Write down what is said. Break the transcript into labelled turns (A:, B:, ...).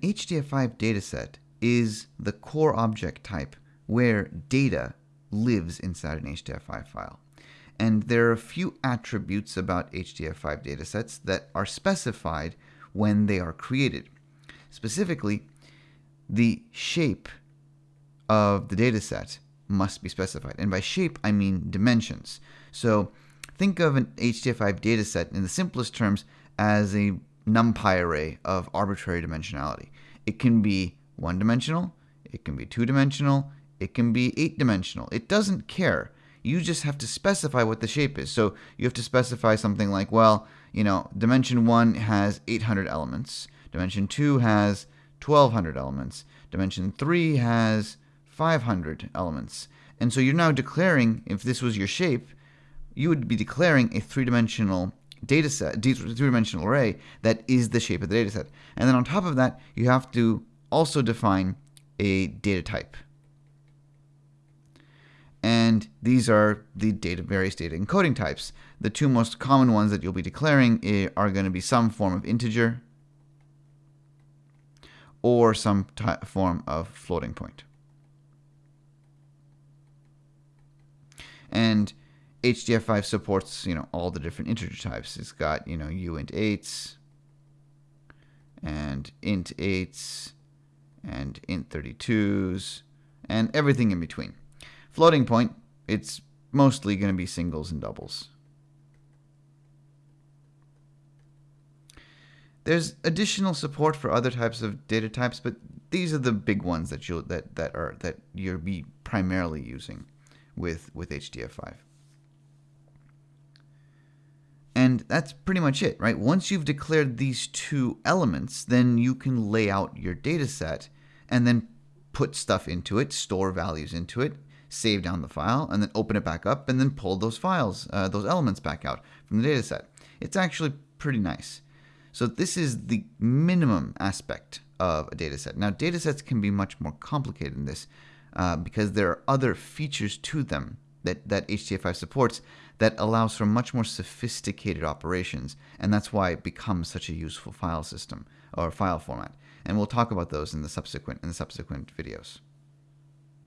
A: HDF5 dataset is the core object type where data lives inside an HDF5 file. And there are a few attributes about HDF5 datasets that are specified when they are created. Specifically, the shape of the dataset must be specified. And by shape, I mean dimensions. So think of an HDF5 dataset in the simplest terms as a NumPy array of arbitrary dimensionality. It can be one dimensional, it can be two dimensional, it can be eight dimensional. It doesn't care. You just have to specify what the shape is. So you have to specify something like, well, you know, dimension one has 800 elements, dimension two has 1200 elements, dimension three has 500 elements. And so you're now declaring, if this was your shape, you would be declaring a three-dimensional data set, three-dimensional array that is the shape of the data set. And then on top of that, you have to also define a data type. And these are the data, various data encoding types. The two most common ones that you'll be declaring eh, are going to be some form of integer or some form of floating point. And HDF5 supports, you know, all the different integer types. It's got, you know, uint 8s and int 8s and int 32s and everything in between. Floating point, it's mostly going to be singles and doubles. There's additional support for other types of data types, but these are the big ones that you'll that that are that you'll be primarily using with with HDF5. And that's pretty much it, right? Once you've declared these two elements, then you can lay out your data set and then put stuff into it, store values into it, save down the file, and then open it back up, and then pull those files, uh, those elements back out from the data set. It's actually pretty nice. So this is the minimum aspect of a data set. Now, data sets can be much more complicated than this uh, because there are other features to them that, that HDF5 supports that allows for much more sophisticated operations, and that's why it becomes such a useful file system or file format. And we'll talk about those in the subsequent in the subsequent videos.